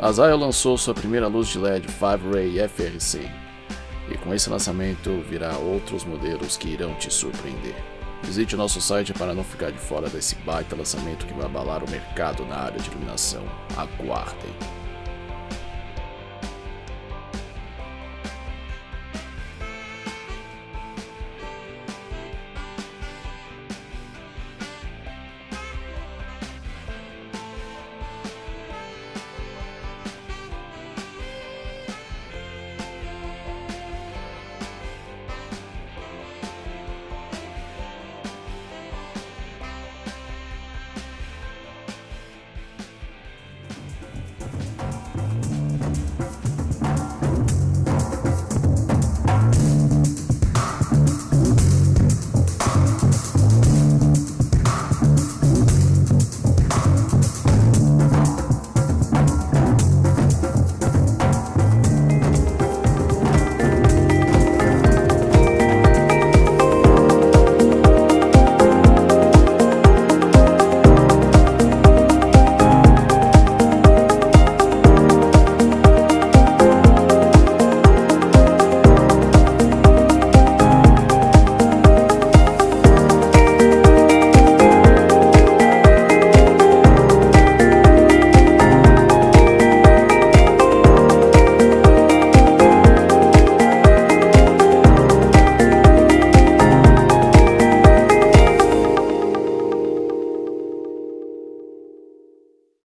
A Zaya lançou sua primeira luz de LED 5-Ray FRC, e com esse lançamento virá outros modelos que irão te surpreender. Visite o nosso site para não ficar de fora desse baita lançamento que vai abalar o mercado na área de iluminação. Aguardem!